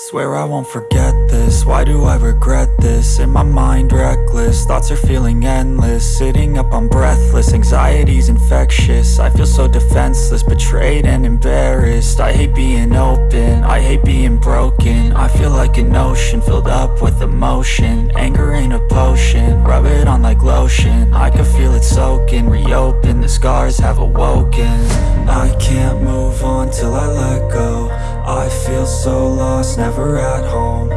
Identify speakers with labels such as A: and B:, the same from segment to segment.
A: Swear I won't forget this, why do I regret this? In my mind reckless, thoughts are feeling endless. Sitting up I'm breathless, anxiety's infectious. I feel so defenseless, betrayed and embarrassed. I hate being open, I hate being broken. I feel like an ocean, filled up with emotion. Anger ain't a potion, like lotion. I can feel it soaking, reopen, the scars have awoken. I can't move on till I let go. I feel so lost, never at home.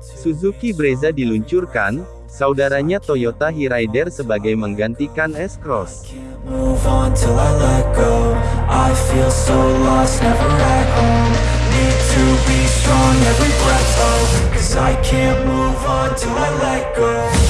B: Suzuki Brezza diluncurkan, saudaranya Toyota Hyryder sebagai menggantikan S-Cross.
A: I can't move on till let go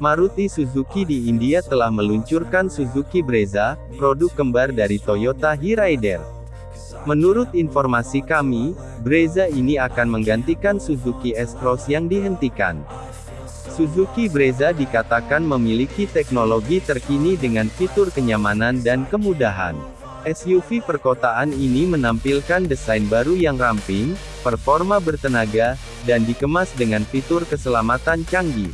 B: Maruti Suzuki di India telah meluncurkan Suzuki Brezza, produk kembar dari Toyota Hyryder. Menurut informasi kami, Brezza ini akan menggantikan Suzuki S-Cross yang dihentikan. Suzuki Brezza dikatakan memiliki teknologi terkini dengan fitur kenyamanan dan kemudahan. SUV perkotaan ini menampilkan desain baru yang ramping, performa bertenaga, dan dikemas dengan fitur keselamatan canggih.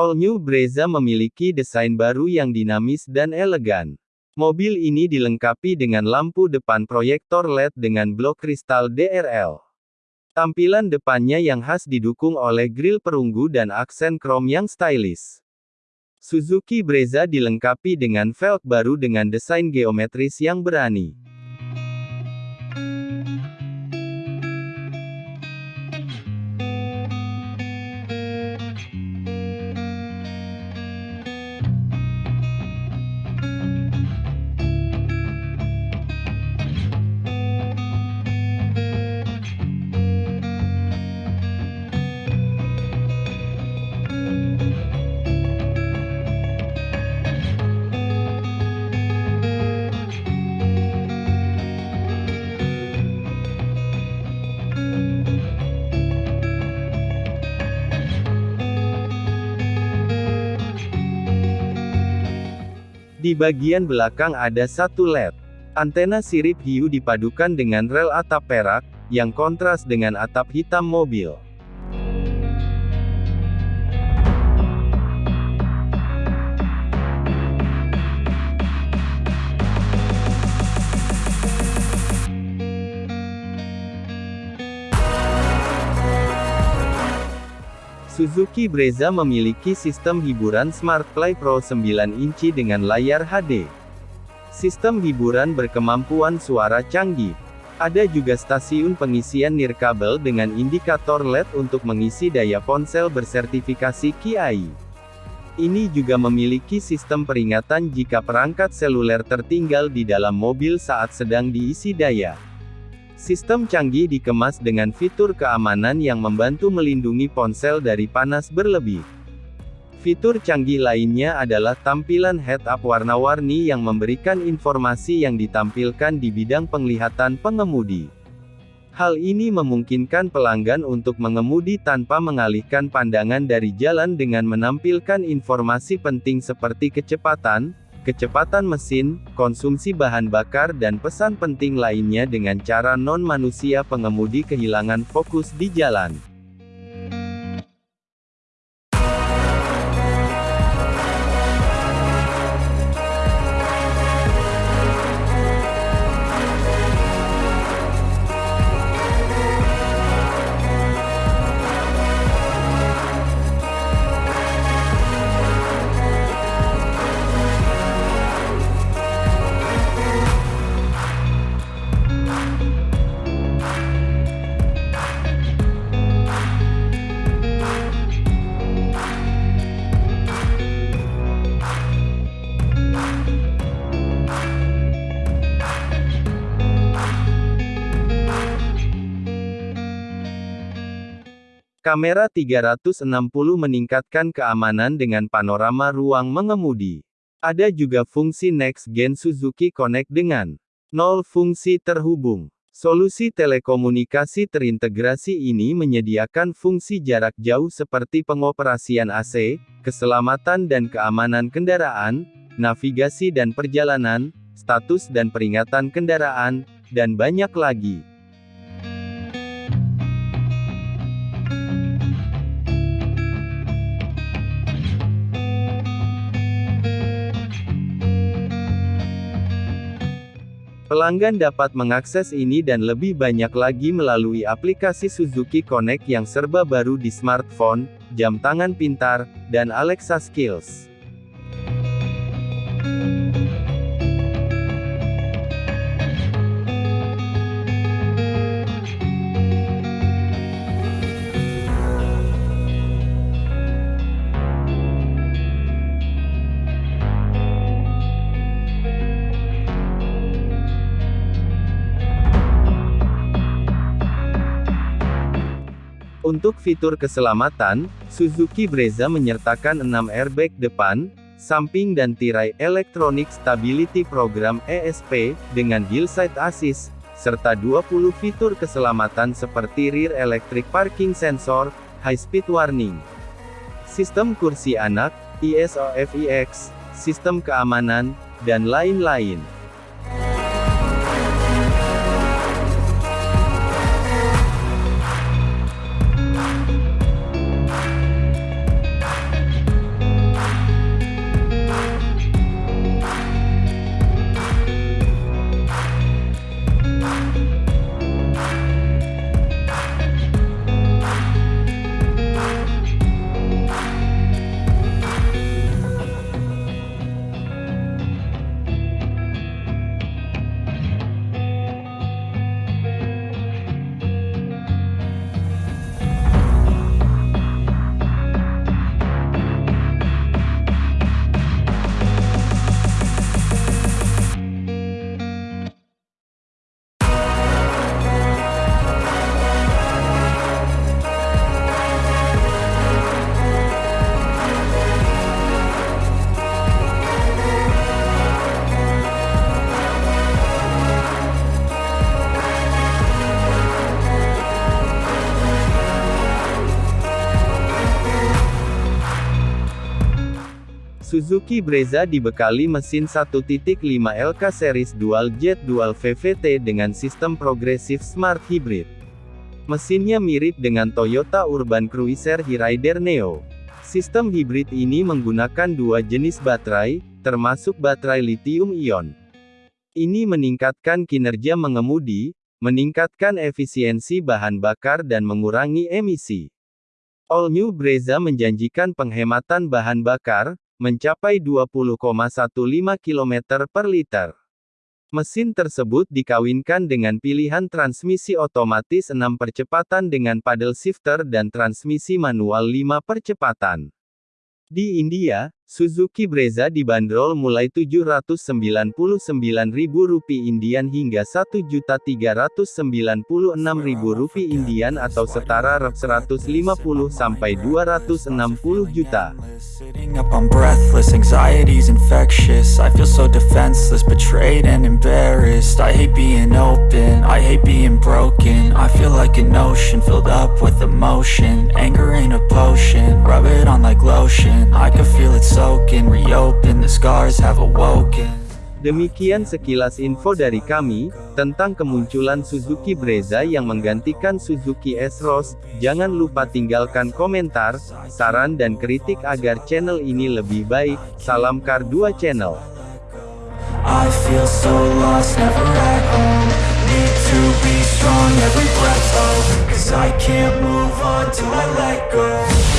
B: All New Brezza memiliki desain baru yang dinamis dan elegan. Mobil ini dilengkapi dengan lampu depan proyektor LED dengan blok kristal DRL. Tampilan depannya yang khas didukung oleh grill perunggu dan aksen krom yang stylish. Suzuki Brezza dilengkapi dengan velg baru dengan desain geometris yang berani. Di bagian belakang ada satu LED. Antena sirip hiu dipadukan dengan rel atap perak, yang kontras dengan atap hitam mobil. Suzuki Brezza memiliki sistem hiburan Smart Play Pro 9 inci dengan layar HD. Sistem hiburan berkemampuan suara canggih. Ada juga stasiun pengisian nirkabel dengan indikator LED untuk mengisi daya ponsel bersertifikasi KIAI. Ini juga memiliki sistem peringatan jika perangkat seluler tertinggal di dalam mobil saat sedang diisi daya. Sistem canggih dikemas dengan fitur keamanan yang membantu melindungi ponsel dari panas berlebih. Fitur canggih lainnya adalah tampilan head-up warna-warni yang memberikan informasi yang ditampilkan di bidang penglihatan pengemudi. Hal ini memungkinkan pelanggan untuk mengemudi tanpa mengalihkan pandangan dari jalan dengan menampilkan informasi penting seperti kecepatan, kecepatan mesin, konsumsi bahan bakar dan pesan penting lainnya dengan cara non-manusia pengemudi kehilangan fokus di jalan. Kamera 360 meningkatkan keamanan dengan panorama ruang mengemudi. Ada juga fungsi Next Gen Suzuki Connect dengan nol fungsi terhubung. Solusi telekomunikasi terintegrasi ini menyediakan fungsi jarak jauh seperti pengoperasian AC, keselamatan dan keamanan kendaraan, navigasi dan perjalanan, status dan peringatan kendaraan, dan banyak lagi. Pelanggan dapat mengakses ini dan lebih banyak lagi melalui aplikasi Suzuki Connect yang serba baru di smartphone, jam tangan pintar, dan Alexa Skills. Untuk fitur keselamatan, Suzuki Brezza menyertakan 6 airbag depan, samping dan tirai Electronic Stability Program ESP, dengan hillside assist, serta 20 fitur keselamatan seperti rear electric parking sensor, high speed warning, sistem kursi anak, ISOFIX, sistem keamanan, dan lain-lain. Suzuki Brezza dibekali mesin 1.5 LK Series Dual Jet Dual VVT dengan sistem progresif Smart Hybrid. Mesinnya mirip dengan Toyota Urban Cruiser Hyryder Neo. Sistem hibrid ini menggunakan dua jenis baterai, termasuk baterai lithium-ion. Ini meningkatkan kinerja mengemudi, meningkatkan efisiensi bahan bakar dan mengurangi emisi. All New Brezza menjanjikan penghematan bahan bakar, mencapai 20,15 km per liter. Mesin tersebut dikawinkan dengan pilihan transmisi otomatis 6 percepatan dengan paddle shifter dan transmisi manual 5 percepatan. Di India, Suzuki Brezza dibanderol mulai Rp799.000 Indian hingga Rp1.396.000 Indian atau setara Rp150 sampai 260 juta.
A: Soaking, reopen, the scars have awoken
B: Demikian sekilas info dari kami, tentang kemunculan Suzuki Brezza yang menggantikan Suzuki S-Cross. Jangan lupa tinggalkan komentar, saran dan kritik agar channel ini lebih baik. Salam Kar 2 Channel.
A: I feel so lost, never at home Need to be strong, every breath, oh Cause I can't move on till I let go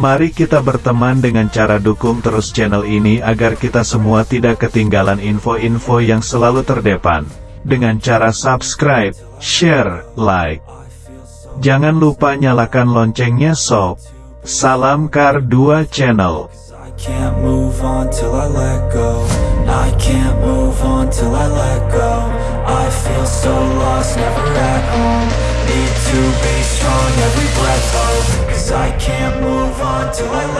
C: Mari kita berteman dengan cara dukung terus channel ini agar kita semua tidak ketinggalan info-info yang selalu terdepan. Dengan cara subscribe, share, like. Jangan lupa nyalakan loncengnya sob. Salam Kar 2 Channel.
A: I can't move on till I